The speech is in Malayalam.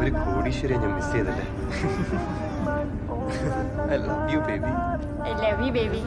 ഒരു കോടീശ്വരെ ഞാൻ മിസ് ചെയ്തല്ലേ? I love you baby I love you baby